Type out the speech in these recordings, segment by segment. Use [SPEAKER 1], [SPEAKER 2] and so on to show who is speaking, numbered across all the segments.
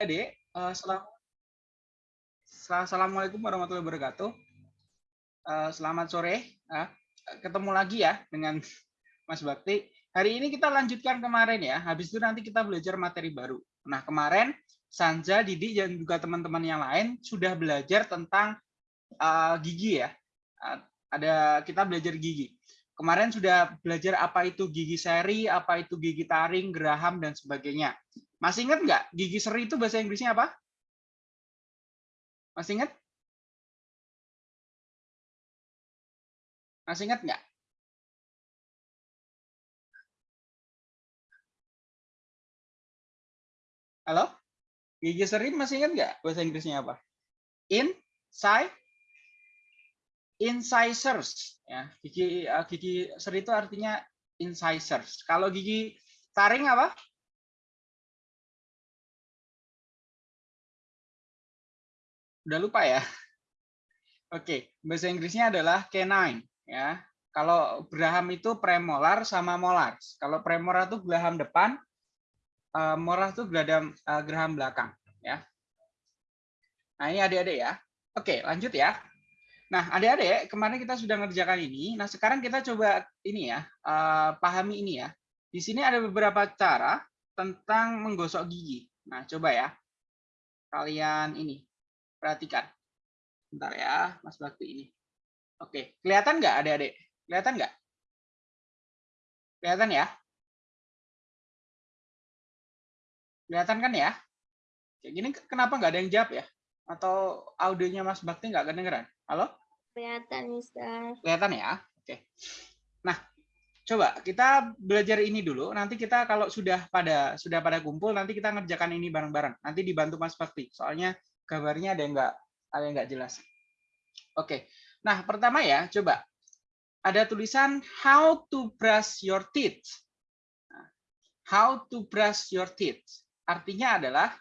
[SPEAKER 1] Adik, uh, Assalamualaikum warahmatullahi wabarakatuh. Uh, selamat sore. Uh, ketemu lagi ya dengan Mas Bakti. Hari ini kita lanjutkan kemarin ya. Habis itu nanti kita belajar materi baru. Nah, kemarin Sanja, Didi, dan juga teman-teman yang lain sudah belajar tentang uh, gigi ya. Ada kita belajar gigi. Kemarin sudah belajar apa itu gigi seri, apa itu gigi taring, geraham, dan sebagainya. Masih ingat nggak gigi seri itu bahasa Inggrisnya apa? Masih ingat? Masih ingat nggak? Halo? Gigi seri masih ingat nggak bahasa Inggrisnya apa? Inside incisors ya gigi eh, gigi seri itu artinya incisors kalau gigi taring apa Udah lupa ya? Oke, bahasa Inggrisnya adalah canine ya. Kalau Graham itu premolar sama molar. Kalau premolar itu Graham depan, uh, molar itu Graham uh, Graham belakang ya. Nah, ini adik-adik ya. Oke, lanjut ya. Nah, adik-adik, kemarin kita sudah ngerjakan ini. Nah, sekarang kita coba ini ya, uh, pahami ini ya. Di sini ada beberapa cara tentang menggosok gigi. Nah, coba ya. Kalian ini Perhatikan. Bentar ya, Mas Bakti ini. Oke, kelihatan nggak adik-adik? Kelihatan nggak? Kelihatan ya? Kelihatan kan ya? Kayak gini kenapa nggak ada yang jawab ya? Atau audionya Mas Bakti nggak kedengeran? Halo?
[SPEAKER 2] Kelihatan, Mister.
[SPEAKER 1] Kelihatan ya? Oke. Nah, coba kita belajar ini dulu. Nanti kita kalau sudah pada sudah pada kumpul, nanti kita ngerjakan ini bareng-bareng. Nanti dibantu Mas Bakti. Soalnya gambarnya ada yang nggak ada yang nggak jelas. Oke, nah pertama ya, coba ada tulisan how to brush your teeth. Nah, how to brush your teeth. Artinya adalah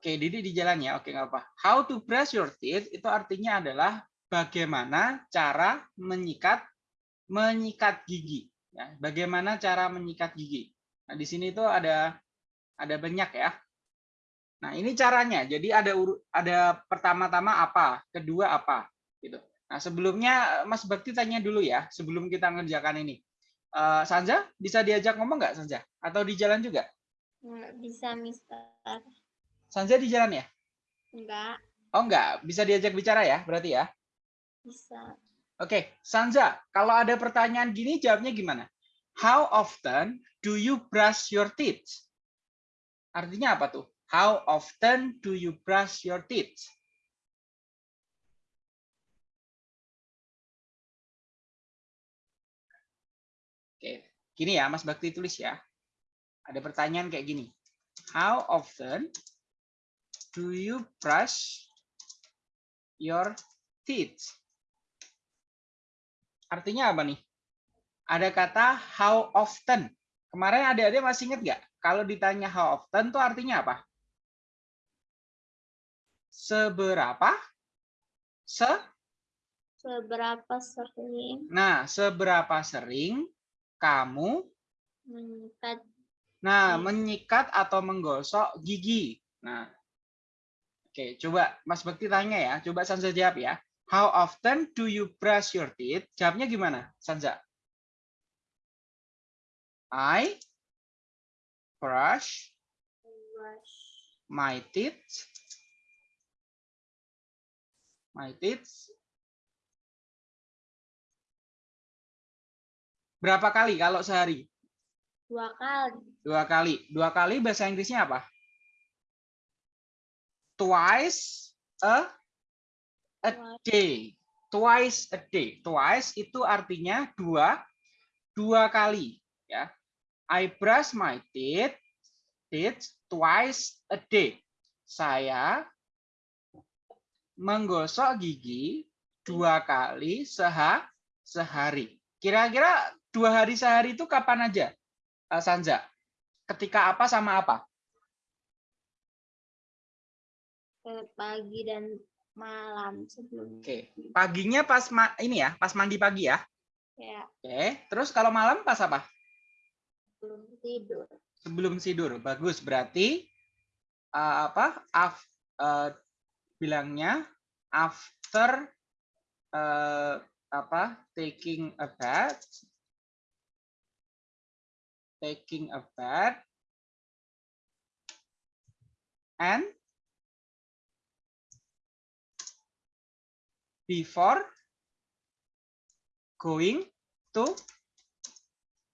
[SPEAKER 1] Oke, Didi di jalan ya. Oke, nggak apa. How to brush your teeth itu artinya adalah bagaimana cara menyikat menyikat gigi. Ya, bagaimana cara menyikat gigi. Nah, di sini itu ada ada banyak ya. Nah, ini caranya. Jadi ada ada pertama-tama apa, kedua apa, gitu. Nah, sebelumnya Mas Bakti tanya dulu ya, sebelum kita ngerjakan ini. Uh, Sanja, bisa diajak ngomong nggak Sanja? Atau di jalan juga?
[SPEAKER 2] Nggak bisa, Mister.
[SPEAKER 1] Sanja di jalan ya?
[SPEAKER 2] Enggak.
[SPEAKER 1] Oh, enggak. Bisa diajak bicara ya, berarti ya?
[SPEAKER 2] Bisa.
[SPEAKER 1] Oke, Sanja, kalau ada pertanyaan gini, jawabnya gimana? How often do you brush your teeth? Artinya apa tuh? How often do you brush your teeth? Oke, gini ya Mas Bakti tulis ya. Ada pertanyaan kayak gini. How often do you brush your teeth? Artinya apa nih? Ada kata how often. Kemarin adik-adik masih ingat nggak? Kalau ditanya how often itu artinya apa? seberapa se
[SPEAKER 2] seberapa sering
[SPEAKER 1] nah seberapa sering kamu
[SPEAKER 2] menyikat
[SPEAKER 1] nah menyikat atau menggosok gigi nah oke coba Mas Bekti tanya ya coba Sanza jawab ya how often do you brush your teeth jawabnya gimana Sanza I brush my teeth my teeth. Berapa kali kalau sehari?
[SPEAKER 2] Dua kali.
[SPEAKER 1] Dua kali. Dua kali bahasa Inggrisnya apa? Twice a a day. Twice a day. Twice itu artinya dua dua kali ya. I brush my teeth teeth twice a day. Saya menggosok gigi dua kali seha sehari. Kira-kira dua hari sehari itu kapan aja, Sanja? Ketika apa sama apa?
[SPEAKER 2] Pagi dan malam sebelum.
[SPEAKER 1] Oke, paginya pas ma ini ya, pas mandi pagi ya.
[SPEAKER 2] Ya.
[SPEAKER 1] Oke, terus kalau malam pas apa?
[SPEAKER 2] Sebelum tidur.
[SPEAKER 1] Sebelum tidur, bagus. Berarti uh, apa af, uh, bilangnya after uh, apa taking a bath taking a bath and before going to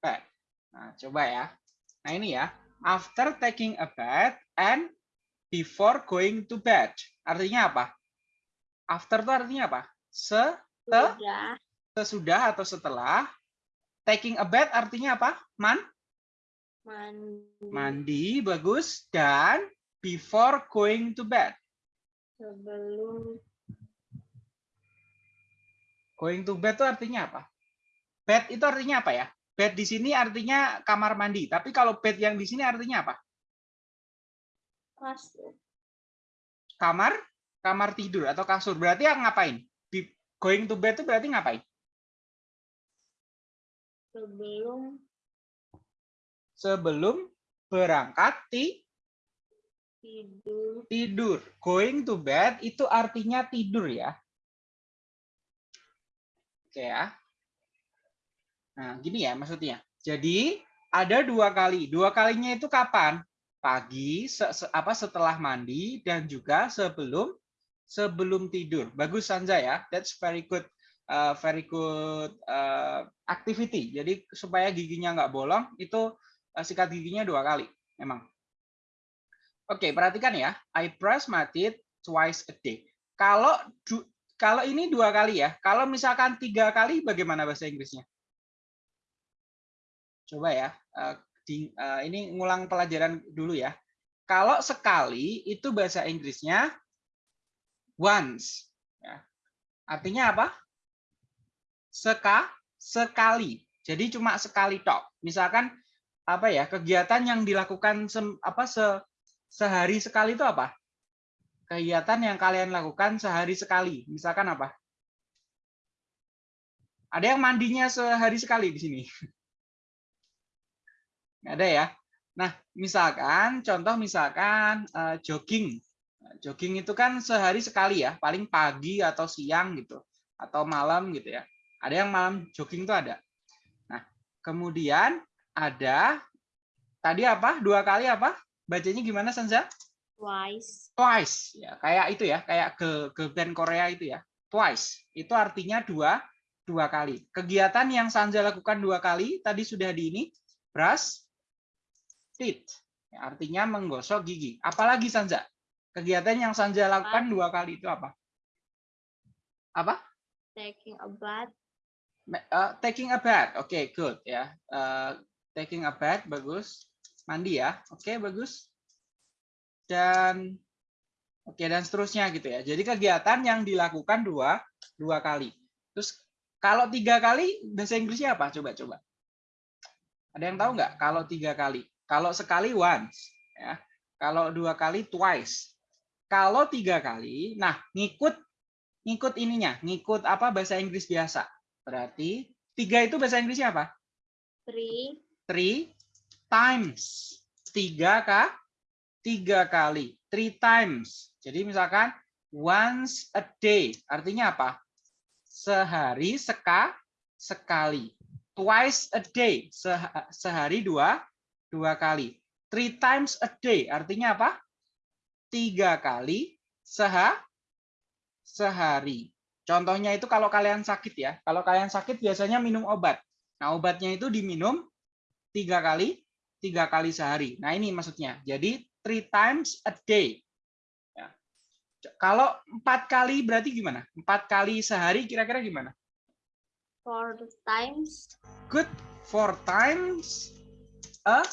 [SPEAKER 1] bed. Nah, coba ya. Nah, ini ya. After taking a bath and before going to bed. Artinya apa? After itu artinya apa? Se
[SPEAKER 2] Sudah.
[SPEAKER 1] sesudah atau setelah. Taking a bath artinya apa? Man?
[SPEAKER 2] Mandi.
[SPEAKER 1] Mandi, bagus. Dan before going to bed.
[SPEAKER 2] Sebelum
[SPEAKER 1] Going to bed itu artinya apa? Bed itu artinya apa ya? Bed di sini artinya kamar mandi. Tapi kalau bed yang di sini artinya apa?
[SPEAKER 2] kasur.
[SPEAKER 1] Kamar, kamar tidur atau kasur. Berarti yang ngapain? Going to bed itu berarti ngapain?
[SPEAKER 2] Sebelum
[SPEAKER 1] Sebelum berangkat ti-
[SPEAKER 2] tidur.
[SPEAKER 1] tidur. Going to bed itu artinya tidur ya. Oke ya. Nah, gini ya maksudnya. Jadi ada dua kali. Dua kalinya itu kapan? Pagi, se- se- apa setelah mandi dan juga sebelum sebelum tidur. Bagus Sanja ya. That's very good. uh, very good uh, activity. Jadi supaya giginya nggak bolong itu uh, sikat giginya dua kali. Memang. Oke, perhatikan ya. I brush my teeth twice a day. Kalau kalau ini dua kali ya. Kalau misalkan tiga kali, bagaimana bahasa Inggrisnya? Coba ya. eh, eh, ini ngulang pelajaran dulu ya. Kalau sekali itu bahasa Inggrisnya once. Ya. Artinya apa? Seka, sekali. Jadi cuma sekali tok. Misalkan apa ya kegiatan yang dilakukan sem- apa se, sehari sekali itu apa? Kegiatan yang kalian lakukan sehari sekali. Misalkan apa? Ada yang mandinya sehari sekali di sini? Nggak ada ya? Nah, misalkan, contoh misalkan eh, jogging. Jogging itu kan sehari sekali ya, paling pagi atau siang gitu, atau malam gitu ya. Ada yang malam jogging itu ada. Nah, kemudian ada tadi apa? Dua kali apa? Bacanya gimana, Sanza?
[SPEAKER 2] Twice.
[SPEAKER 1] twice. Ya kayak itu ya kayak ke ke band Korea itu ya. Twice. Itu artinya dua dua kali. Kegiatan yang Sanja lakukan dua kali tadi sudah di ini brush teeth. Ya, artinya menggosok gigi. Apalagi Sanja kegiatan yang Sanja lakukan dua kali itu apa? Apa?
[SPEAKER 2] Taking a bath.
[SPEAKER 1] Eh, taking a bath. Oke good ya. Eh, taking a bath bagus. Mandi ya. Oke bagus dan oke dan seterusnya gitu ya. Jadi kegiatan yang dilakukan dua dua kali. Terus kalau tiga kali bahasa Inggrisnya apa? Coba coba. Ada yang tahu nggak? Kalau tiga kali. Kalau sekali once, ya. Kalau dua kali twice. Kalau tiga kali, nah ngikut ngikut ininya, ngikut apa bahasa Inggris biasa. Berarti tiga itu bahasa Inggrisnya apa?
[SPEAKER 2] Three.
[SPEAKER 1] Three times. Tiga kah? Tiga kali. Three times. Jadi misalkan once a day. Artinya apa? Sehari seka, sekali. Twice a day. seha- Sehari dua, dua kali. Three times a day. Artinya apa? Tiga kali seha, sehari. Contohnya itu kalau kalian sakit ya. Kalau kalian sakit biasanya minum obat. Nah obatnya itu diminum tiga kali, tiga kali sehari. Nah ini maksudnya. Jadi three times a day. Ya. Kalau empat kali berarti gimana? Empat kali sehari kira-kira gimana?
[SPEAKER 2] Four times
[SPEAKER 1] Good. Four times a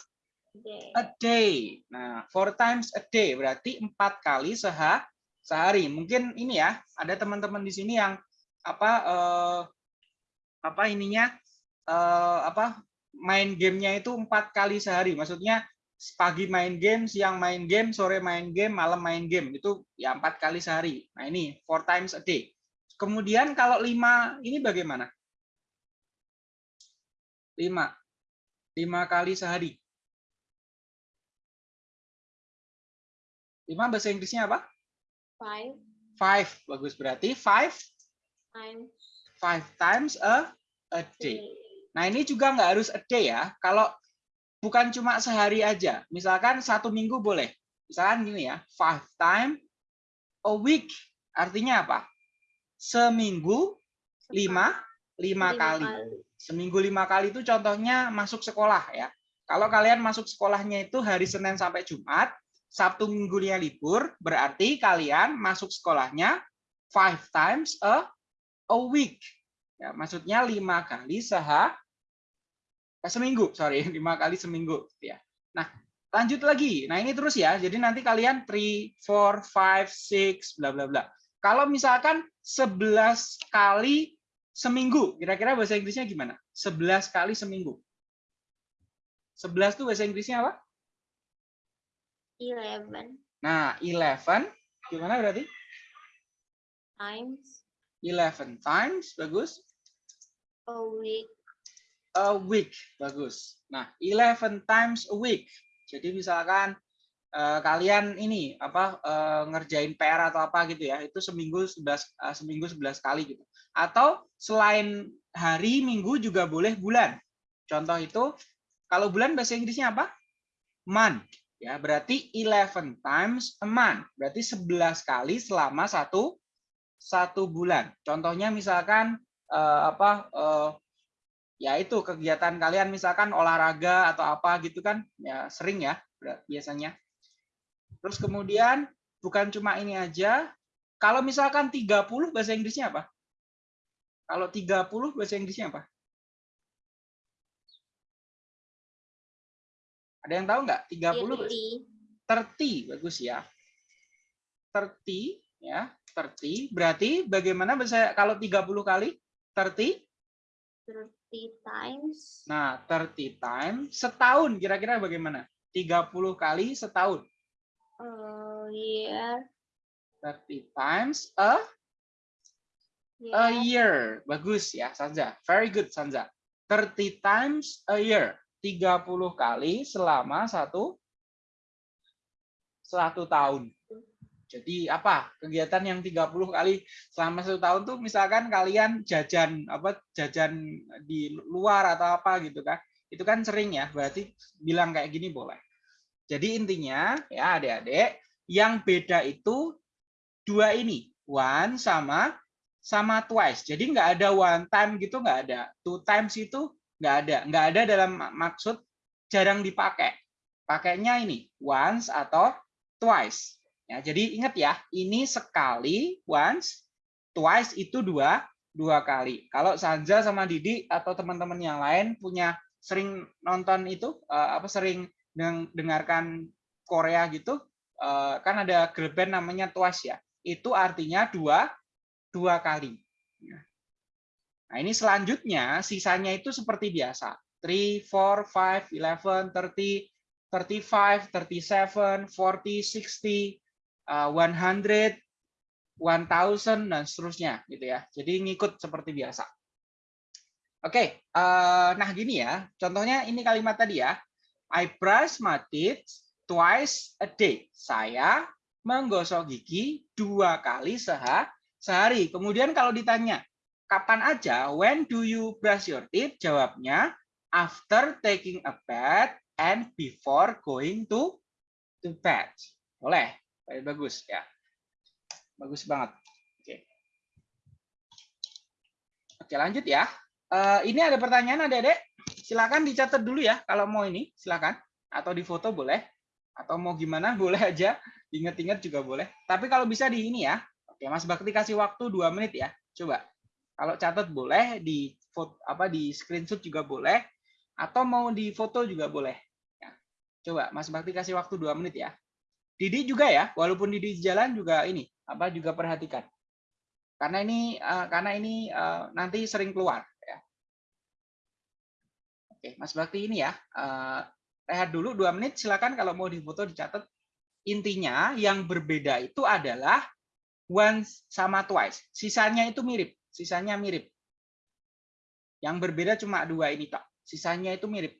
[SPEAKER 2] day.
[SPEAKER 1] a day. Nah, four times a day berarti empat kali seha sehari. Mungkin ini ya, ada teman-teman di sini yang apa eh, apa ininya eh, apa main gamenya itu empat kali sehari. Maksudnya pagi main game, siang main game, sore main game, malam main game itu ya empat kali sehari. Nah ini four times a day. Kemudian kalau lima ini bagaimana? Lima, lima kali sehari. 5 bahasa Inggrisnya apa?
[SPEAKER 2] Five
[SPEAKER 1] 5. Bagus berarti 5
[SPEAKER 2] times
[SPEAKER 1] 5 times a a day. Nah, ini juga nggak harus a day ya. Kalau bukan cuma sehari aja. Misalkan satu minggu boleh. Misalkan gini ya, five time a week. Artinya apa? Seminggu lima, lima kali. Seminggu lima kali itu contohnya masuk sekolah ya. Kalau kalian masuk sekolahnya itu hari Senin sampai Jumat, Sabtu minggunya libur, berarti kalian masuk sekolahnya five times a, a week. Ya, maksudnya lima kali seha, eh, seminggu, sorry, lima kali seminggu. Ya. Nah, lanjut lagi. Nah, ini terus ya. Jadi nanti kalian 3, 4, 5, 6, bla bla bla. Kalau misalkan 11 kali seminggu, kira-kira bahasa Inggrisnya gimana? 11 kali seminggu. 11 tuh bahasa Inggrisnya apa?
[SPEAKER 2] Eleven
[SPEAKER 1] Nah, 11 gimana berarti?
[SPEAKER 2] times
[SPEAKER 1] 11 times, bagus.
[SPEAKER 2] a week.
[SPEAKER 1] A week, bagus. Nah, 11 times a week. Jadi misalkan eh, kalian ini apa eh, ngerjain PR atau apa gitu ya, itu seminggu 11 eh, seminggu 11 kali gitu. Atau selain hari, minggu juga boleh bulan. Contoh itu kalau bulan bahasa Inggrisnya apa? Month. Ya, berarti 11 times a month. Berarti 11 kali selama satu satu bulan. Contohnya misalkan eh, apa eh, ya itu kegiatan kalian misalkan olahraga atau apa gitu kan ya sering ya biasanya. Terus kemudian bukan cuma ini aja. Kalau misalkan 30 bahasa Inggrisnya apa? Kalau 30 bahasa Inggrisnya apa? Ada yang tahu nggak? 30 bahasa
[SPEAKER 2] Thirty.
[SPEAKER 1] 30 bagus ya. 30 ya, 30 berarti bagaimana bisa kalau 30 kali 30?
[SPEAKER 2] Thirty times
[SPEAKER 1] Nah, 30 times setahun kira-kira bagaimana? 30 kali setahun.
[SPEAKER 2] a year.
[SPEAKER 1] 30 times a a
[SPEAKER 2] Yeah.
[SPEAKER 1] year. Bagus ya, Sanza. Very good, Sanza. 30 times a year. 30 kali selama satu satu tahun. Jadi apa kegiatan yang 30 kali selama satu tahun tuh misalkan kalian jajan apa jajan di luar atau apa gitu kan itu kan sering ya berarti bilang kayak gini boleh. Jadi intinya ya adik-adik yang beda itu dua ini one sama sama twice. Jadi nggak ada one time gitu nggak ada. Two times itu nggak ada. Nggak ada dalam maksud jarang dipakai. Pakainya ini once atau twice. Ya, jadi ingat ya, ini sekali once, twice itu dua dua kali. Kalau Sanja sama Didi atau teman-teman yang lain punya sering nonton itu eh, apa sering deng- dengarkan Korea gitu, eh, kan ada girl band namanya Twice ya. Itu artinya dua dua kali. Ya. Nah, ini selanjutnya sisanya itu seperti biasa. 3, 4, 5, 11, 30, 35, 37, 40, 60, uh, 100, 1000 dan seterusnya gitu ya. Jadi ngikut seperti biasa. Oke, eh, nah gini ya. Contohnya ini kalimat tadi ya. I brush my teeth twice a day. Saya menggosok gigi dua kali seha sehari. Kemudian kalau ditanya kapan aja, when do you brush your teeth? Jawabnya after taking a bath and before going to to bed. Boleh. Baik, bagus ya. Bagus banget. Oke. Oke, lanjut ya. Eh, ini ada pertanyaan Adik-adik. Silakan dicatat dulu ya kalau mau ini, silakan. Atau di foto boleh. Atau mau gimana boleh aja. Ingat-ingat juga boleh. Tapi kalau bisa di ini ya. Oke, Mas Bakti kasih waktu dua menit ya. Coba. Kalau catat boleh, di foto, apa di screenshot juga boleh, atau mau di foto juga boleh. Ya. Coba Mas Bakti kasih waktu dua menit ya. Didi juga ya, walaupun Didi di jalan juga ini apa juga perhatikan. Karena ini eh, karena ini eh, nanti sering keluar ya. Oke, Mas Bakti ini ya. eh, rehat dulu dua menit silakan kalau mau difoto dicatat. Intinya yang berbeda itu adalah once sama twice. Sisanya itu mirip, sisanya mirip. Yang berbeda cuma dua ini Pak. Sisanya itu mirip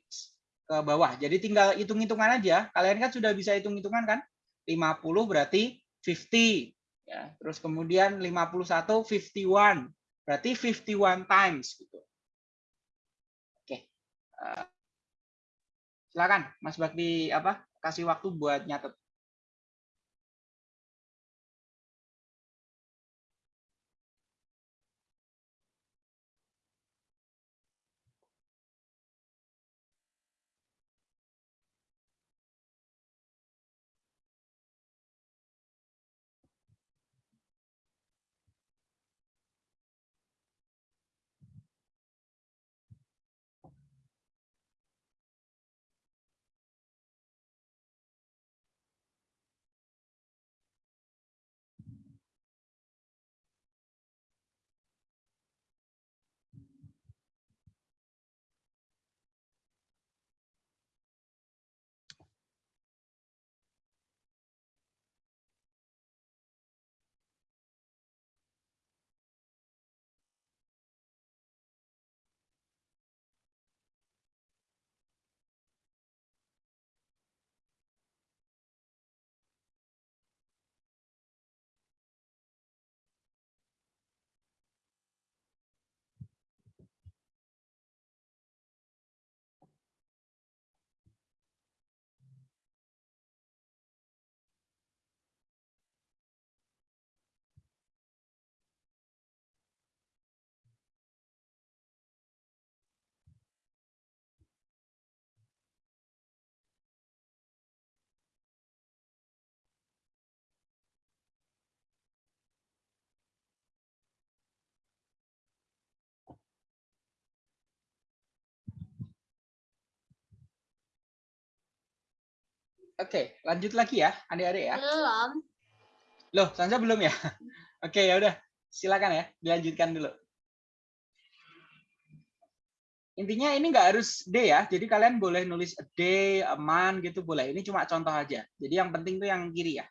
[SPEAKER 1] ke bawah. Jadi tinggal hitung-hitungan aja. Kalian kan sudah bisa hitung-hitungan kan? 50 berarti 50 ya. Terus kemudian 51 51 berarti 51 times gitu. Oke. Uh, silakan Mas Bakti apa kasih waktu buat nyatet. Oke, lanjut lagi ya, adik-adik ya.
[SPEAKER 2] Belum.
[SPEAKER 1] Loh, Sansa belum ya? Oke, ya udah. Silakan ya, dilanjutkan dulu. Intinya ini nggak harus D ya, jadi kalian boleh nulis a day, a month gitu boleh. Ini cuma contoh aja. Jadi yang penting tuh yang kiri ya.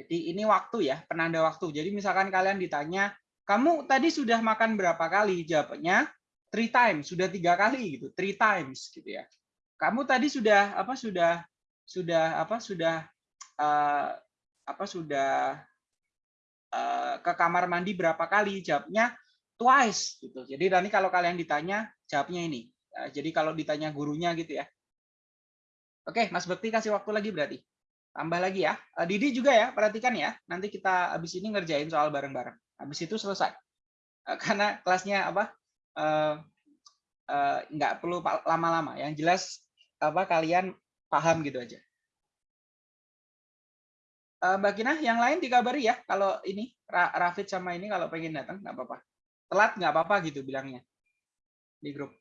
[SPEAKER 1] Jadi ini waktu ya, penanda waktu. Jadi misalkan kalian ditanya, kamu tadi sudah makan berapa kali? Jawabnya three times, sudah tiga kali gitu, three times gitu ya kamu tadi sudah apa sudah sudah apa sudah uh, apa sudah uh, ke kamar mandi berapa kali? Jawabnya twice gitu. Jadi nanti kalau kalian ditanya jawabnya ini. Uh, jadi kalau ditanya gurunya gitu ya. Oke Mas Bekti kasih waktu lagi berarti. Tambah lagi ya. Uh, Didi juga ya perhatikan ya. Nanti kita habis ini ngerjain soal bareng-bareng. Habis itu selesai. Uh, karena kelasnya apa? Uh, nggak perlu lama-lama. Yang jelas apa kalian paham gitu aja. Uh, Mbak Kina, yang lain dikabari ya kalau ini Rafid sama ini kalau pengen datang nggak apa-apa. Telat nggak apa-apa gitu bilangnya di grup.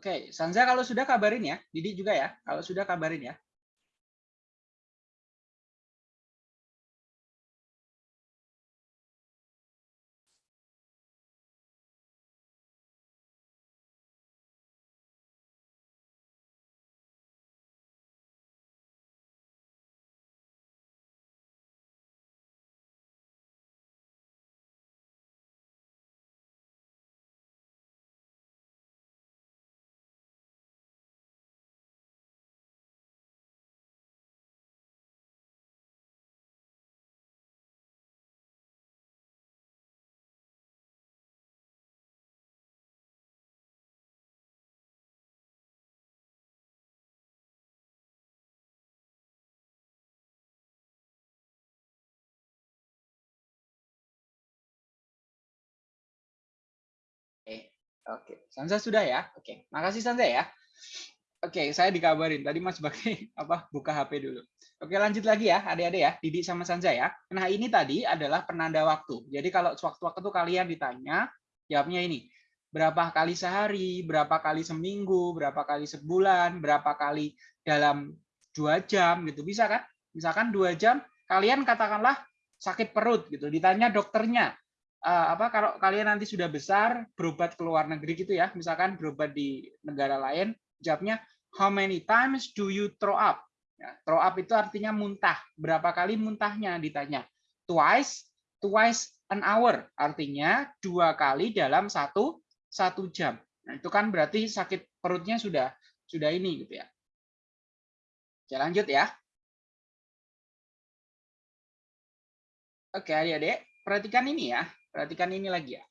[SPEAKER 1] Oke, Sanza kalau sudah kabarin ya. Didi juga ya. Kalau sudah kabarin ya. Oke, Sanza sudah ya? Oke, makasih Sanza ya. Oke, saya dikabarin tadi Mas Bakti apa buka HP dulu. Oke, lanjut lagi ya, adik-adik ya, Didi sama Sanza ya. Nah, ini tadi adalah penanda waktu. Jadi kalau sewaktu-waktu itu kalian ditanya, jawabnya ini. Berapa kali sehari, berapa kali seminggu, berapa kali sebulan, berapa kali dalam dua jam gitu. Bisa kan? Misalkan dua jam, kalian katakanlah sakit perut gitu. Ditanya dokternya, uh, apa kalau kalian nanti sudah besar berobat ke luar negeri gitu ya, misalkan berobat di negara lain, jawabnya how many times do you throw up? Ya, throw up itu artinya muntah. Berapa kali muntahnya ditanya. Twice, twice an hour, artinya dua kali dalam satu satu jam. Nah, itu kan berarti sakit perutnya sudah sudah ini gitu ya. Oke, lanjut ya. Oke, adik-adik, perhatikan ini ya. Perhatikan ini lagi ya.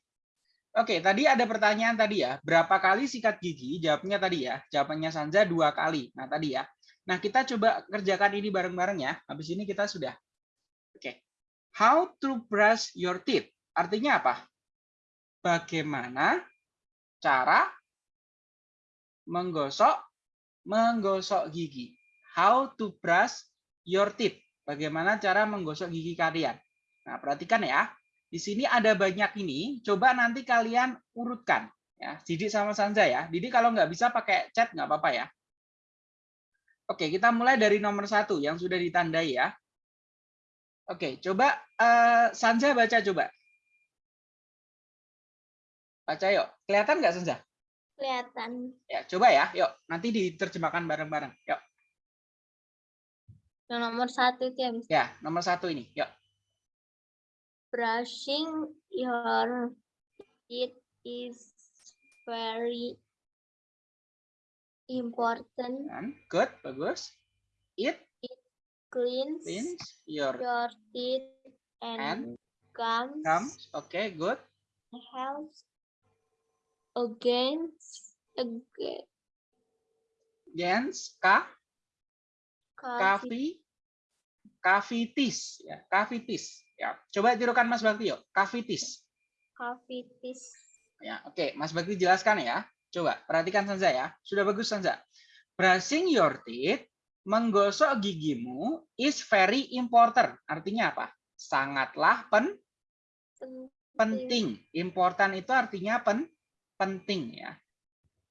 [SPEAKER 1] Oke, tadi ada pertanyaan tadi ya. Berapa kali sikat gigi? Jawabnya tadi ya. Jawabannya Sanja dua kali. Nah, tadi ya. Nah, kita coba kerjakan ini bareng-bareng ya. Habis ini kita sudah. Oke. How to brush your teeth? Artinya apa? Bagaimana cara menggosok menggosok gigi? How to brush your teeth? Bagaimana cara menggosok gigi kalian? Nah, perhatikan ya. Di sini ada banyak ini, coba nanti kalian urutkan. ya Didi sama Sanja ya. Didi kalau nggak bisa pakai chat nggak apa-apa ya. Oke, kita mulai dari nomor satu yang sudah ditandai ya. Oke, coba uh, Sanja baca coba. Baca yuk. Kelihatan nggak Sanja?
[SPEAKER 2] Kelihatan.
[SPEAKER 1] Ya, coba ya. Yuk, nanti diterjemahkan bareng-bareng. Yuk.
[SPEAKER 2] Yang nomor satu itu ya,
[SPEAKER 1] Ya, nomor satu ini. Yuk
[SPEAKER 2] brushing your teeth is very important.
[SPEAKER 1] And good, bagus. It,
[SPEAKER 2] it cleans,
[SPEAKER 1] cleans your,
[SPEAKER 2] your teeth and, and gums.
[SPEAKER 1] Gums, okay, good.
[SPEAKER 2] Helps against against
[SPEAKER 1] against ka, cavi, cavities, ya, cavities. Ya, coba tirukan Mas Bakti yuk. Kavitis.
[SPEAKER 2] Kavitis.
[SPEAKER 1] Ya, oke, Mas Bakti jelaskan ya. Coba perhatikan Sanza ya. Sudah bagus Sanza. Brushing your teeth, menggosok gigimu is very important. Artinya apa? Sangatlah pen penting. Important itu artinya pen penting ya.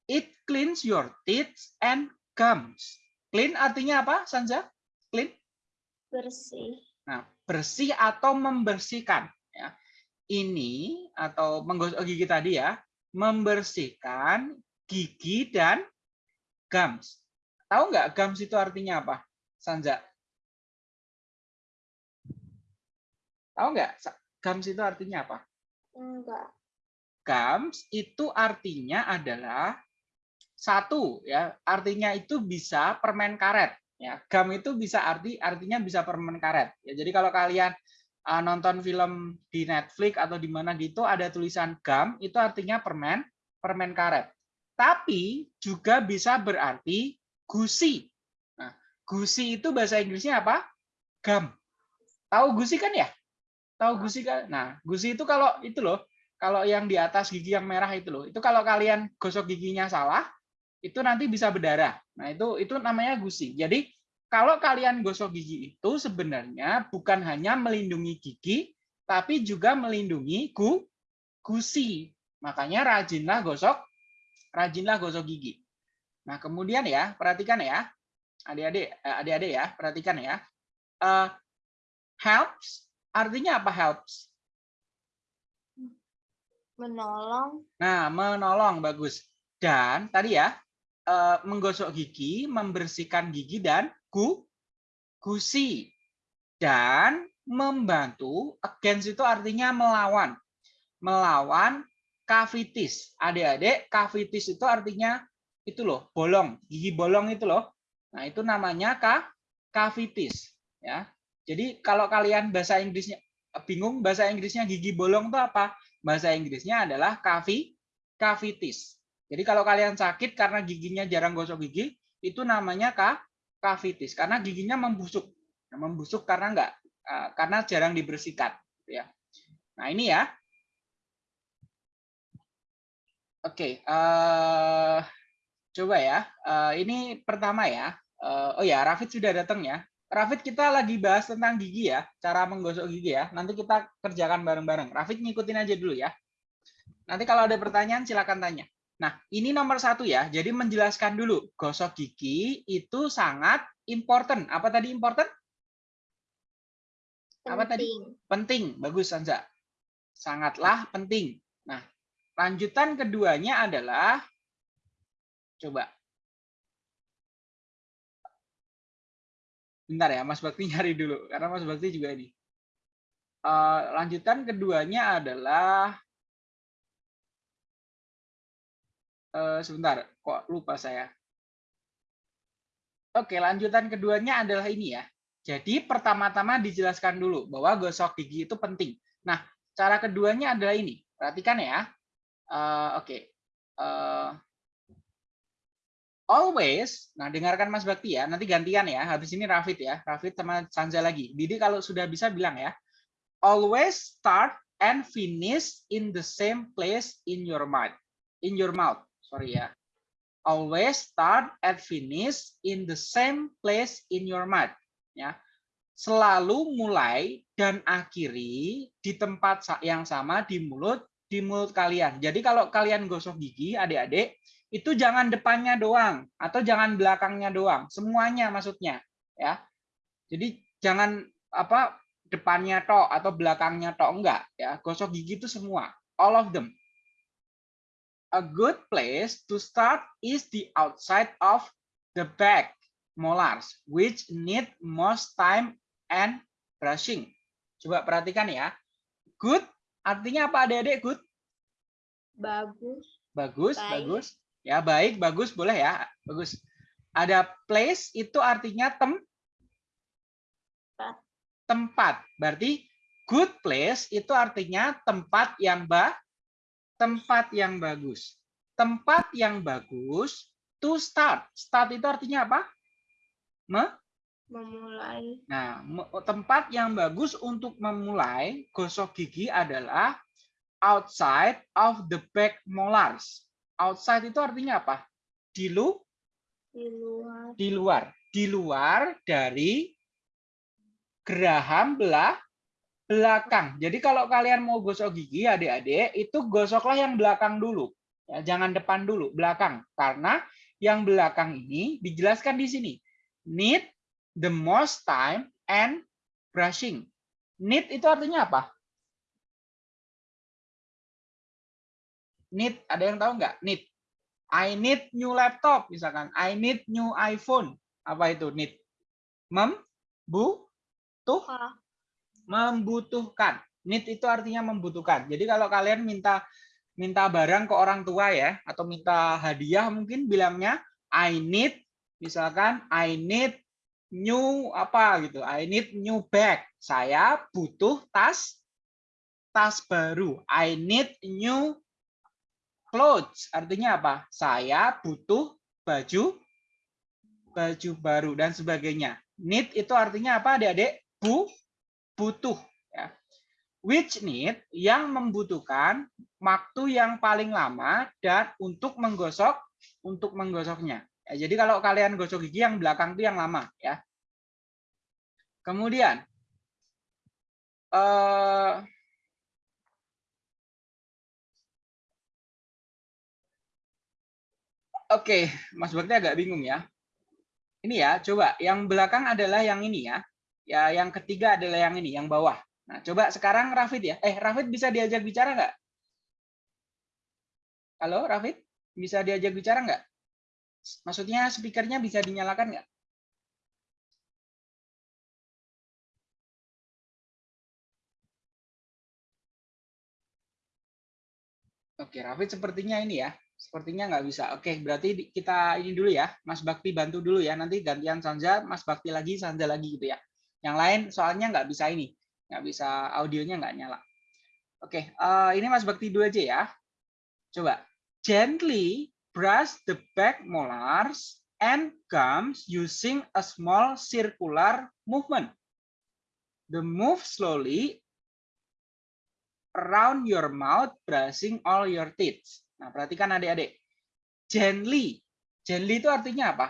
[SPEAKER 1] It cleans your teeth and gums. Clean artinya apa, Sanza? Clean?
[SPEAKER 2] Bersih.
[SPEAKER 1] Nah, bersih atau membersihkan. Ya. Ini atau menggosok gigi tadi ya, membersihkan gigi dan gums. Tahu nggak gums itu artinya apa, Sanja? Tahu nggak gums itu artinya apa?
[SPEAKER 2] Enggak.
[SPEAKER 1] Gums itu artinya adalah satu ya, artinya itu bisa permen karet Ya, gum itu bisa arti artinya bisa permen karet. Ya, jadi kalau kalian uh, nonton film di Netflix atau di mana gitu ada tulisan gum, itu artinya permen permen karet. Tapi juga bisa berarti gusi. Nah, gusi itu bahasa Inggrisnya apa? Gum. Tahu gusi kan ya? Tahu gusi kan? Nah, gusi itu kalau itu loh, kalau yang di atas gigi yang merah itu loh. Itu kalau kalian gosok giginya salah, itu nanti bisa berdarah. Nah, itu itu namanya gusi. Jadi, kalau kalian gosok gigi itu sebenarnya bukan hanya melindungi gigi, tapi juga melindungi gu, gusi. Makanya rajinlah gosok rajinlah gosok gigi. Nah, kemudian ya, perhatikan ya. Adik-adik, eh, adik-adik ya, perhatikan ya. Uh, helps artinya apa helps?
[SPEAKER 2] Menolong.
[SPEAKER 1] Nah, menolong bagus. Dan tadi ya, uh, menggosok gigi, membersihkan gigi dan gu gusi. Dan membantu, against itu artinya melawan. Melawan cavities. Adik-adik, cavities itu artinya itu loh, bolong, gigi bolong itu loh. Nah, itu namanya cavities ya. Jadi kalau kalian bahasa Inggrisnya bingung bahasa Inggrisnya gigi bolong itu apa? Bahasa Inggrisnya adalah cavi cavities. Jadi kalau kalian sakit karena giginya jarang gosok gigi, itu namanya cavities karena giginya membusuk. Nah, membusuk karena enggak eh, karena jarang dibersihkan ya. Nah, ini ya. Oke, uh, Coba ya. Uh, ini pertama ya. Uh, oh ya, Rafid sudah datang ya. Rafid kita lagi bahas tentang gigi ya, cara menggosok gigi ya. Nanti kita kerjakan bareng-bareng. Rafid ngikutin aja dulu ya. Nanti kalau ada pertanyaan silakan tanya. Nah, ini nomor satu ya. Jadi menjelaskan dulu, gosok gigi itu sangat important. Apa tadi important?
[SPEAKER 2] Penting.
[SPEAKER 1] Apa tadi? Penting. Bagus, Sanza. Sangatlah penting. Nah, lanjutan keduanya adalah Coba. Bentar ya, Mas Bakti nyari dulu. Karena Mas Bakti juga ini. Uh, lanjutan keduanya adalah uh, sebentar, kok lupa saya. Oke, lanjutan keduanya adalah ini ya. Jadi pertama-tama dijelaskan dulu bahwa gosok gigi itu penting. Nah, cara keduanya adalah ini. Perhatikan ya. Uh, Oke. Uh, always, nah dengarkan Mas Bakti ya, nanti gantian ya, habis ini Rafid ya, Rafid sama Sanza lagi. Didi kalau sudah bisa bilang ya, always start and finish in the same place in your mouth. In your mouth, sorry ya. Always start and finish in the same place in your mouth. Ya, selalu mulai dan akhiri di tempat yang sama di mulut di mulut kalian. Jadi kalau kalian gosok gigi, adik-adik, itu jangan depannya doang atau jangan belakangnya doang, semuanya maksudnya ya. Jadi jangan apa depannya tok atau belakangnya tok enggak ya. Gosok gigi itu semua, all of them. A good place to start is the outside of the back molars which need most time and brushing. Coba perhatikan ya. Good artinya apa adik-adik good?
[SPEAKER 2] Bagus.
[SPEAKER 1] Bagus, Baik. bagus. Ya, baik, bagus, boleh ya. Bagus. Ada place itu artinya tem tempat. Berarti good place itu artinya tempat yang ba tempat yang bagus. Tempat yang bagus to start. Start itu artinya apa? Me
[SPEAKER 2] memulai.
[SPEAKER 1] Nah, tempat yang bagus untuk memulai gosok gigi adalah outside of the back molars. Outside itu artinya apa? Di lu?
[SPEAKER 2] Di luar.
[SPEAKER 1] Di luar. Di luar dari geraham belah belakang. Jadi kalau kalian mau gosok gigi adik-adik, itu gosoklah yang belakang dulu. Ya, jangan depan dulu, belakang. Karena yang belakang ini dijelaskan di sini. Need the most time and brushing. Need itu artinya apa? need ada yang tahu nggak need I need new laptop misalkan I need new iPhone apa itu need mem bu tuh membutuhkan need itu artinya membutuhkan jadi kalau kalian minta minta barang ke orang tua ya atau minta hadiah mungkin bilangnya I need misalkan I need new apa gitu I need new bag saya butuh tas tas baru I need new clothes artinya apa? Saya butuh baju baju baru dan sebagainya. Need itu artinya apa adik-adik? Bu, butuh. Ya. Which need yang membutuhkan waktu yang paling lama dan untuk menggosok untuk menggosoknya. Ya, jadi kalau kalian gosok gigi yang belakang itu yang lama ya. Kemudian eh, Oke, Mas Bakti agak bingung ya. Ini ya, coba yang belakang adalah yang ini ya. Ya, yang ketiga adalah yang ini, yang bawah. Nah, coba sekarang Rafid ya. Eh, Rafid bisa diajak bicara nggak? Halo, Rafid? Bisa diajak bicara nggak? Maksudnya speakernya bisa dinyalakan nggak? Oke, Rafid sepertinya ini ya. Sepertinya nggak bisa. Oke, berarti kita ini dulu ya. Mas Bakti bantu dulu ya. Nanti gantian Sanja, Mas Bakti lagi, Sanja lagi gitu ya. Yang lain soalnya nggak bisa ini. Nggak bisa audionya nggak nyala. Oke, uh, ini Mas Bakti dulu aja ya. Coba. Gently brush the back molars and gums using a small circular movement. The move slowly around your mouth, brushing all your teeth. Nah, perhatikan adik-adik. Gently. Gently itu artinya apa?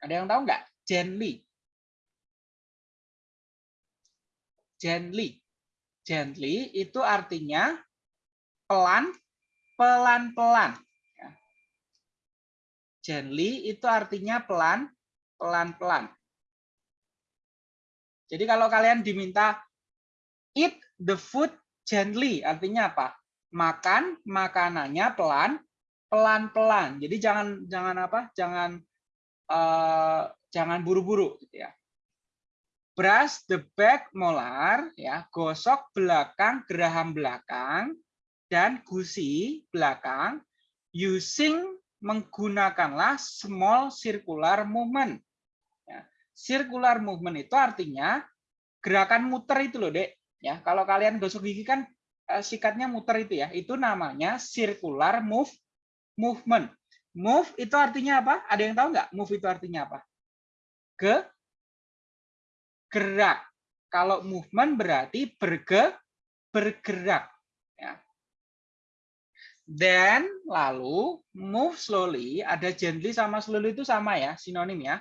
[SPEAKER 1] Ada yang tahu nggak? Gently. Gently. Gently itu artinya pelan, pelan-pelan. Ya. Gently itu artinya pelan, pelan-pelan. Jadi kalau kalian diminta eat the food gently artinya apa? Makan makanannya pelan pelan-pelan. Jadi jangan jangan apa? Jangan uh, jangan buru-buru gitu ya. Brush the back molar ya, gosok belakang geraham belakang dan gusi belakang using menggunakanlah small circular movement. Ya. Circular movement itu artinya gerakan muter itu loh, Dek. Ya, kalau kalian gosok gigi kan uh, sikatnya muter itu ya. Itu namanya circular move movement. Move itu artinya apa? Ada yang tahu nggak? Move itu artinya apa? Ke gerak. Kalau movement berarti berge bergerak. Ya. Then lalu move slowly ada gently sama slowly itu sama ya sinonim ya.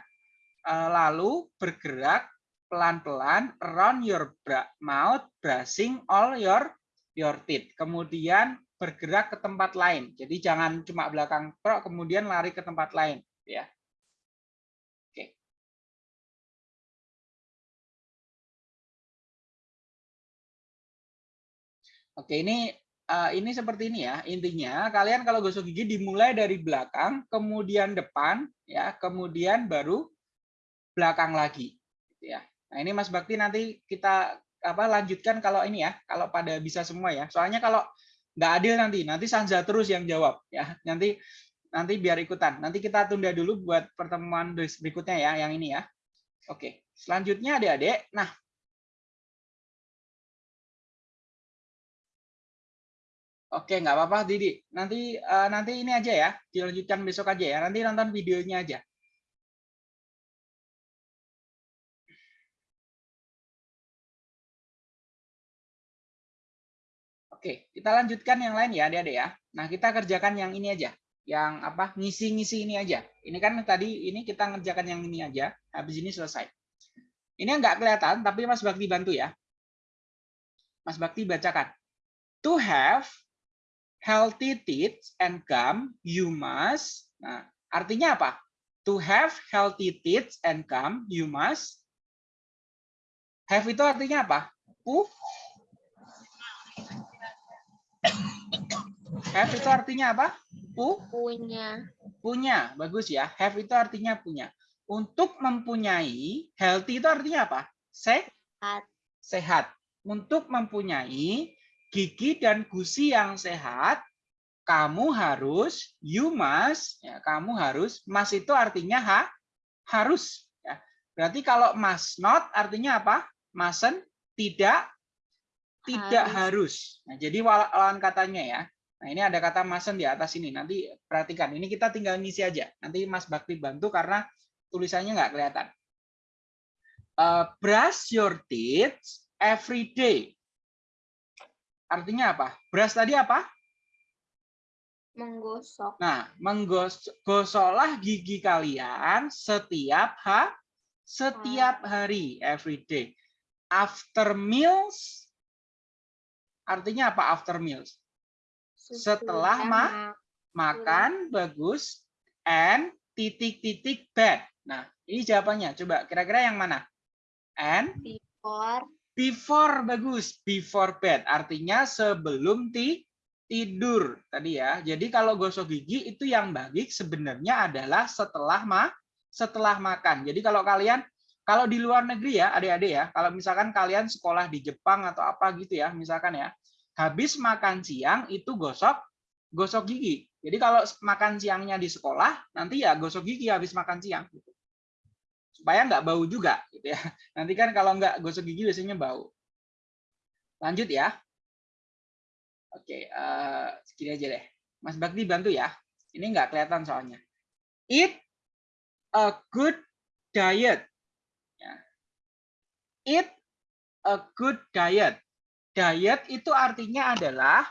[SPEAKER 1] Eh, lalu bergerak pelan-pelan around your mouth, brushing all your your teeth. Kemudian bergerak ke tempat lain. Jadi jangan cuma belakang truk kemudian lari ke tempat lain, ya. Oke, ini uh, ini seperti ini ya. Intinya kalian kalau gosok gigi dimulai dari belakang, kemudian depan, ya, kemudian baru belakang lagi, gitu ya. Nah, ini Mas Bakti nanti kita apa lanjutkan kalau ini ya, kalau pada bisa semua ya. Soalnya kalau nggak adil nanti, nanti Sanja terus yang jawab ya. Nanti nanti biar ikutan. Nanti kita tunda dulu buat pertemuan berikutnya ya, yang ini ya. Oke, selanjutnya adik-adik. Nah, Oke, nggak apa-apa, Didi. Nanti uh, nanti ini aja ya, dilanjutkan besok aja ya. Nanti nonton videonya aja. Oke, kita lanjutkan yang lain ya, adik-adik ya. Nah, kita kerjakan yang ini aja. Yang apa? Ngisi-ngisi ini aja. Ini kan tadi ini kita ngerjakan yang ini aja. Habis ini selesai. Ini enggak kelihatan, tapi Mas Bakti bantu ya. Mas Bakti bacakan. To have healthy teeth and gum, you must. Nah, artinya apa? To have healthy teeth and gum, you must. Have itu artinya apa? Pu, Have itu artinya apa? Pu?
[SPEAKER 2] Punya.
[SPEAKER 1] Punya. Bagus ya. Have itu artinya punya. Untuk mempunyai, healthy itu artinya apa?
[SPEAKER 2] Sehat.
[SPEAKER 1] Sehat. Untuk mempunyai gigi dan gusi yang sehat, kamu harus, you must, ya, kamu harus, must itu artinya ha, harus. Ya. Berarti kalau must not artinya apa? Mustn't, tidak, tidak harus. harus. Nah, jadi lawan katanya ya. Nah, ini ada kata masen di atas ini. Nanti perhatikan. Ini kita tinggal ngisi aja. Nanti Mas Bakti bantu karena tulisannya nggak kelihatan. Uh, brush your teeth every day. Artinya apa? Brush tadi apa?
[SPEAKER 2] Menggosok.
[SPEAKER 1] Nah, menggosoklah gigi kalian setiap ha, setiap hari, every day. After meals, artinya apa after meals? setelah ma makan bagus and titik-titik bed. Nah, ini jawabannya. Coba kira-kira yang mana? And
[SPEAKER 2] Before.
[SPEAKER 1] Before bagus. Before bed artinya sebelum ti tidur tadi ya. Jadi kalau gosok gigi itu yang baik sebenarnya adalah setelah ma setelah makan. Jadi kalau kalian kalau di luar negeri ya, adik-adik ya, kalau misalkan kalian sekolah di Jepang atau apa gitu ya, misalkan ya, habis makan siang itu gosok gosok gigi. Jadi kalau makan siangnya di sekolah, nanti ya gosok gigi habis makan siang. Gitu. Supaya nggak bau juga. Gitu ya. Nanti kan kalau nggak gosok gigi biasanya bau. Lanjut ya. Oke, uh, segini aja deh. Mas Bakti bantu ya. Ini nggak kelihatan soalnya. Eat a good diet. Ya. Eat a good diet. Diet itu artinya adalah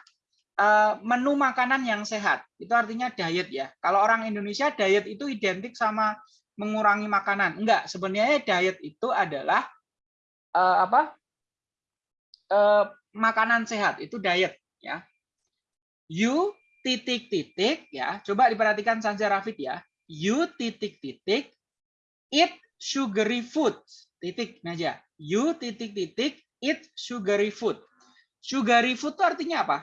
[SPEAKER 1] uh, menu makanan yang sehat. Itu artinya diet ya. Kalau orang Indonesia diet itu identik sama mengurangi makanan. Enggak, sebenarnya diet itu adalah uh, apa? Uh, makanan sehat itu diet ya. You titik-titik ya. Coba diperhatikan Sanja Rafid ya. You titik-titik eat sugary food. Titik aja. You titik-titik eat sugary food. Sugary food itu artinya apa?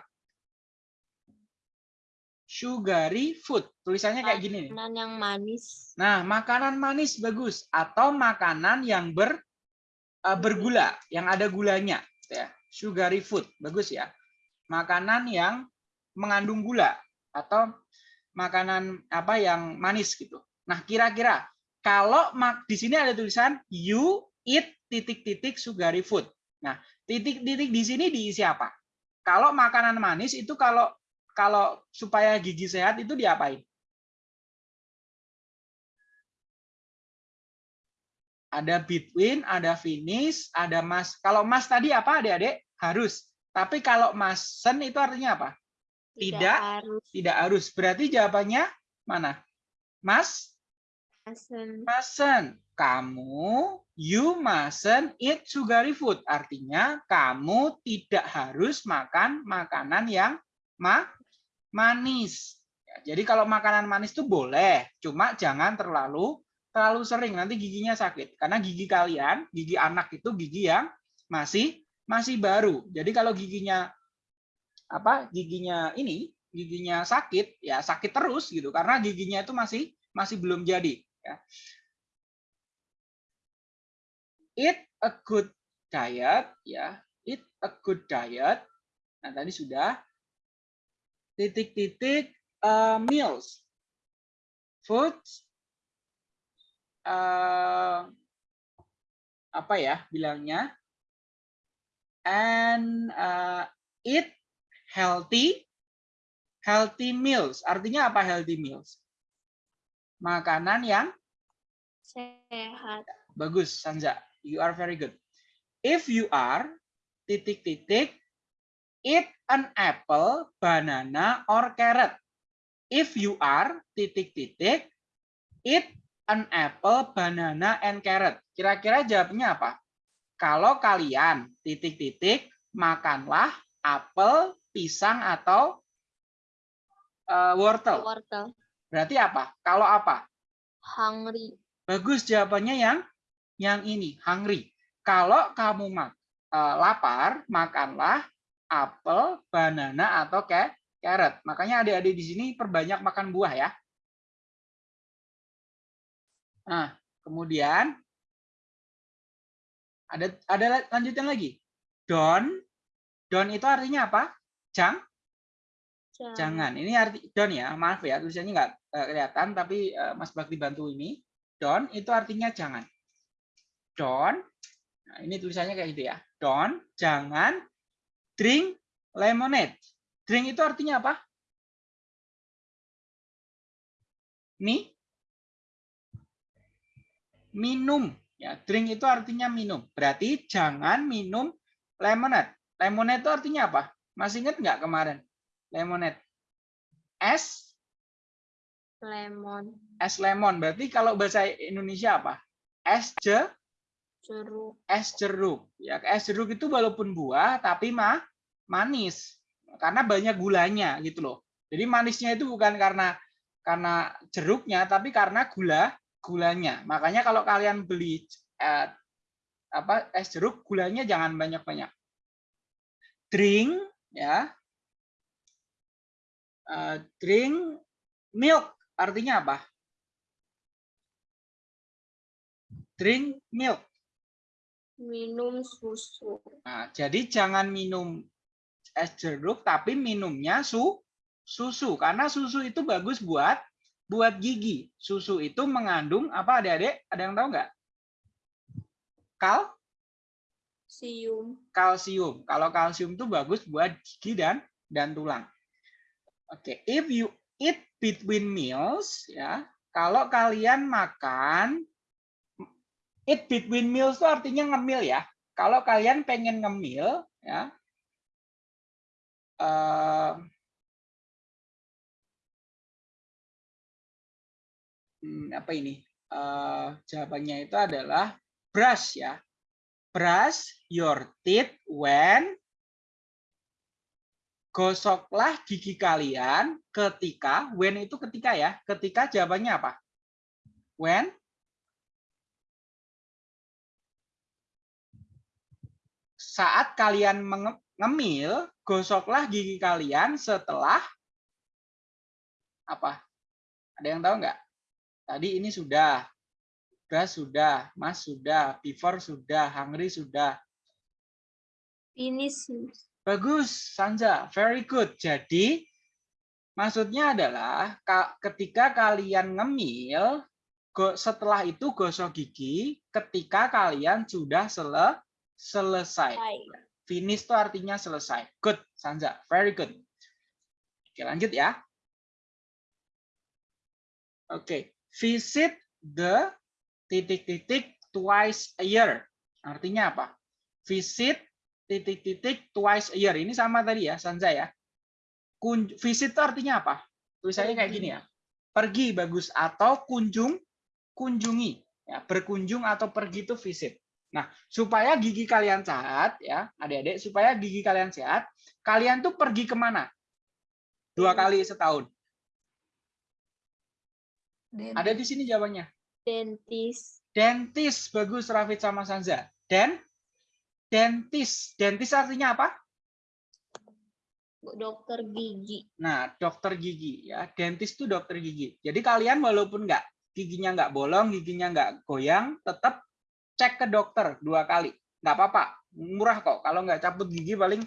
[SPEAKER 1] Sugary food. Tulisannya kayak gini nih.
[SPEAKER 2] Makanan yang manis.
[SPEAKER 1] Nah, makanan manis bagus atau makanan yang ber uh, bergula, yang ada gulanya ya. Sugary food. Bagus ya. Makanan yang mengandung gula atau makanan apa yang manis gitu. Nah, kira-kira kalau di sini ada tulisan you eat titik-titik sugary food. Nah, titik-titik di sini diisi apa? Kalau makanan manis itu kalau kalau supaya gigi sehat itu diapain? Ada between, ada finish, ada mas. Kalau mas tadi apa adik-adik? Harus. Tapi kalau masen itu artinya apa? Tidak, tidak harus. Tidak harus. Berarti jawabannya mana? Mas?
[SPEAKER 2] Masen.
[SPEAKER 1] Masen. Kamu, you mustn't eat sugary food. Artinya kamu tidak harus makan makanan yang ma manis. Ya, jadi kalau makanan manis itu boleh, cuma jangan terlalu terlalu sering nanti giginya sakit. Karena gigi kalian, gigi anak itu gigi yang masih masih baru. Jadi kalau giginya apa? Giginya ini, giginya sakit, ya sakit terus gitu karena giginya itu masih masih belum jadi, ya. Eat a good diet ya. Eat a good diet. Nah, tadi sudah titik-titik uh, meals, food, uh, apa ya bilangnya, and uh, eat healthy, healthy meals. Artinya apa healthy meals? Makanan yang
[SPEAKER 2] sehat.
[SPEAKER 1] Bagus, Sanza. You are very good. If you are titik-titik Eat an apple, banana, or carrot. If you are titik-titik, eat an apple, banana, and carrot. Kira-kira jawabnya apa? Kalau kalian titik-titik makanlah apel, pisang atau uh, wortel.
[SPEAKER 2] Wortel.
[SPEAKER 1] Berarti apa? Kalau apa?
[SPEAKER 2] Hungry.
[SPEAKER 1] Bagus jawabannya yang yang ini, hungry. Kalau kamu mak, uh, lapar, makanlah apel, banana, atau kayak carrot. Makanya adik-adik di sini perbanyak makan buah ya. Nah, kemudian ada ada lanjutan lagi. Don, don itu artinya apa? Jang?
[SPEAKER 2] Jangan.
[SPEAKER 1] Jangan. Ini arti don ya. Maaf ya, tulisannya nggak uh, kelihatan, tapi uh, Mas Bakti bantu ini. Don itu artinya jangan. Don. Nah, ini tulisannya kayak gitu ya. Don, jangan drink lemonade. Drink itu artinya apa? Mi? Minum. Ya, drink itu artinya minum. Berarti jangan minum lemonade. Lemonade itu artinya apa? Masih ingat nggak kemarin? Lemonade. Es?
[SPEAKER 2] Lemon.
[SPEAKER 1] Es lemon. Berarti kalau bahasa Indonesia apa? Es je?
[SPEAKER 2] jeruk.
[SPEAKER 1] Es jeruk. Ya, es jeruk itu walaupun buah tapi mah manis karena banyak gulanya gitu loh. Jadi manisnya itu bukan karena karena jeruknya, tapi karena gula gulanya. Makanya kalau kalian beli eh, apa es jeruk, gulanya jangan banyak-banyak. Drink ya. Uh, drink milk artinya apa? Drink milk.
[SPEAKER 2] Minum susu.
[SPEAKER 1] Nah, jadi jangan minum es jeruk tapi minumnya su susu karena susu itu bagus buat buat gigi. Susu itu mengandung apa adik-adik? Ada yang tahu nggak? Kal
[SPEAKER 2] Sium.
[SPEAKER 1] kalsium. Kalau kalsium itu bagus buat gigi dan dan tulang. Oke, if you eat between meals ya, kalau kalian makan eat between meals itu artinya ngemil ya. Kalau kalian pengen ngemil ya, uh, apa ini? Uh, jawabannya itu adalah brush ya. Brush your teeth when gosoklah gigi kalian ketika when itu ketika ya. Ketika jawabannya apa? When saat kalian mengemil, gosoklah gigi kalian setelah apa? Ada yang tahu nggak? Tadi ini sudah, Gas sudah, Mas sudah, Before sudah, Hungry sudah.
[SPEAKER 2] Finish.
[SPEAKER 1] Bagus, Sanja. Very good. Jadi, maksudnya adalah ketika kalian ngemil, setelah itu gosok gigi ketika kalian sudah sele selesai. Finish itu artinya selesai. Good, Sanja. Very good. Oke, lanjut ya. Oke, visit the titik-titik twice a year. Artinya apa? Visit titik-titik twice a year. Ini sama tadi ya, Sanja ya. Kun visit itu artinya apa? Tulisannya kayak gini ya. Pergi bagus atau kunjung kunjungi. Ya, berkunjung atau pergi itu visit. Nah, supaya gigi kalian sehat ya, adik-adik, supaya gigi kalian sehat, kalian tuh pergi ke mana? Dua kali setahun. Dentist. Ada di sini jawabannya.
[SPEAKER 2] Dentist.
[SPEAKER 1] Dentist, bagus Rafid sama Sanza. Dan dentist. Dentist artinya apa?
[SPEAKER 2] Dokter gigi.
[SPEAKER 1] Nah, dokter gigi ya. Dentist itu dokter gigi. Jadi kalian walaupun nggak giginya nggak bolong, giginya nggak goyang, tetap cek ke dokter dua kali. Nggak apa-apa, murah kok. Kalau nggak cabut gigi paling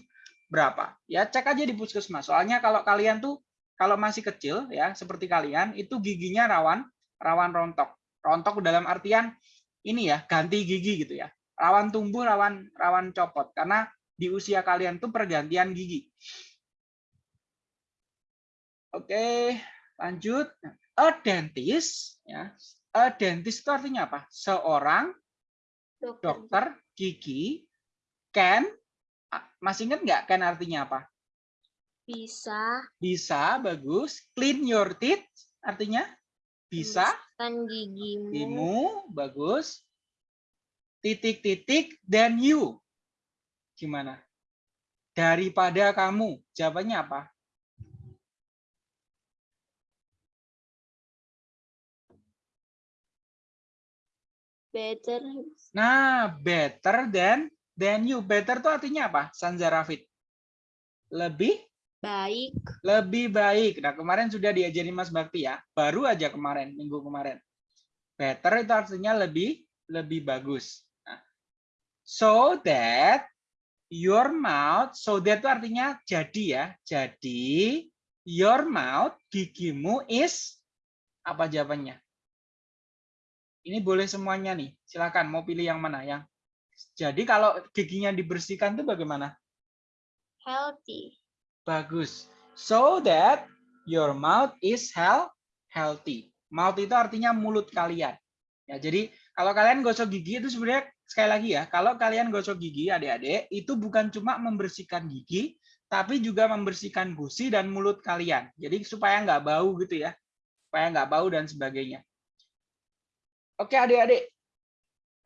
[SPEAKER 1] berapa? Ya cek aja di puskesmas. Soalnya kalau kalian tuh kalau masih kecil ya seperti kalian itu giginya rawan rawan rontok. Rontok dalam artian ini ya ganti gigi gitu ya. Rawan tumbuh, rawan rawan copot karena di usia kalian tuh pergantian gigi. Oke, lanjut. A dentist ya. A dentist itu artinya apa? Seorang dokter, dokter gigi can masih ingat nggak can artinya apa?
[SPEAKER 2] Bisa.
[SPEAKER 1] Bisa, bagus. Clean your teeth artinya bisa.
[SPEAKER 2] Kan gigimu.
[SPEAKER 1] Gigimu, bagus. Titik-titik dan you. Gimana? Daripada kamu. Jawabannya apa?
[SPEAKER 2] Better.
[SPEAKER 1] Nah, better than than you. Better itu artinya apa? Sanza Rafid. Lebih
[SPEAKER 2] Baik.
[SPEAKER 1] Lebih baik. Nah, kemarin sudah diajari Mas Bakti ya. Baru aja kemarin, minggu kemarin. Better itu artinya lebih lebih bagus. Nah, so that your mouth, so that itu artinya jadi ya. Jadi your mouth, gigimu is apa jawabannya? Ini boleh semuanya nih. Silakan mau pilih yang mana yang. Jadi kalau giginya dibersihkan itu bagaimana?
[SPEAKER 2] Healthy.
[SPEAKER 1] Bagus. So that your mouth is healthy. Mouth itu artinya mulut kalian. Ya, jadi kalau kalian gosok gigi itu sebenarnya sekali lagi ya, kalau kalian gosok gigi adik-adik itu bukan cuma membersihkan gigi, tapi juga membersihkan gusi dan mulut kalian. Jadi supaya nggak bau gitu ya, supaya nggak bau dan sebagainya. Oke adik-adik,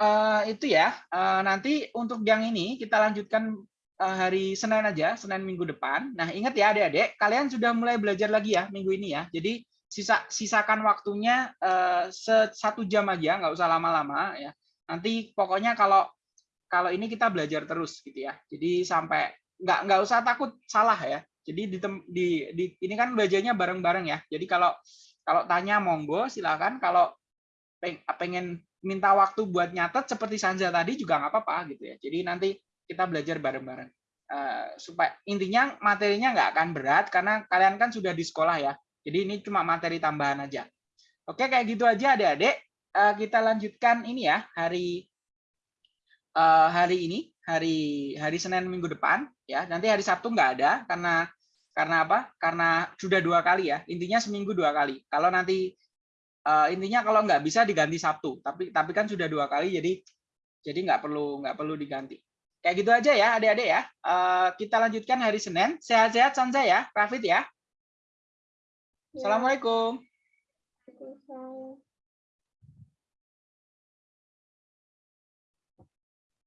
[SPEAKER 1] uh, itu ya. Uh, nanti untuk yang ini kita lanjutkan Eh, hari Senin aja, Senin minggu depan. Nah, ingat ya adik-adik, kalian sudah mulai belajar lagi ya minggu ini ya. Jadi sisa sisakan waktunya se- satu jam aja, nggak usah lama-lama ya. Nanti pokoknya kalau kalau ini kita belajar terus gitu ya. Jadi sampai nggak nggak usah takut salah ya. Jadi di, di, di ini kan belajarnya bareng-bareng ya. Jadi kalau kalau tanya monggo silakan. Kalau pengen minta waktu buat nyatet seperti Sanja tadi juga nggak apa-apa gitu ya. Jadi nanti kita belajar bareng-bareng. Eh, supaya intinya materinya nggak akan berat karena kalian kan sudah di sekolah ya. Jadi ini cuma materi tambahan aja. Oke, kayak gitu aja adik-adik. Eh, kita lanjutkan ini ya hari eh, hari ini, hari hari Senin minggu depan ya. Nanti hari Sabtu nggak ada karena karena apa? Karena sudah dua kali ya. Intinya seminggu dua kali. Kalau nanti eh, intinya kalau nggak bisa diganti Sabtu. Tapi tapi kan sudah dua kali jadi jadi nggak perlu nggak perlu diganti. Kayak gitu aja ya adik-adik ya. Eh, kita lanjutkan hari Senin. Sehat-sehat Sanza ya, Rafid ya.
[SPEAKER 2] Ya,
[SPEAKER 1] Assalamualaikum.
[SPEAKER 2] Waalaikumsalam.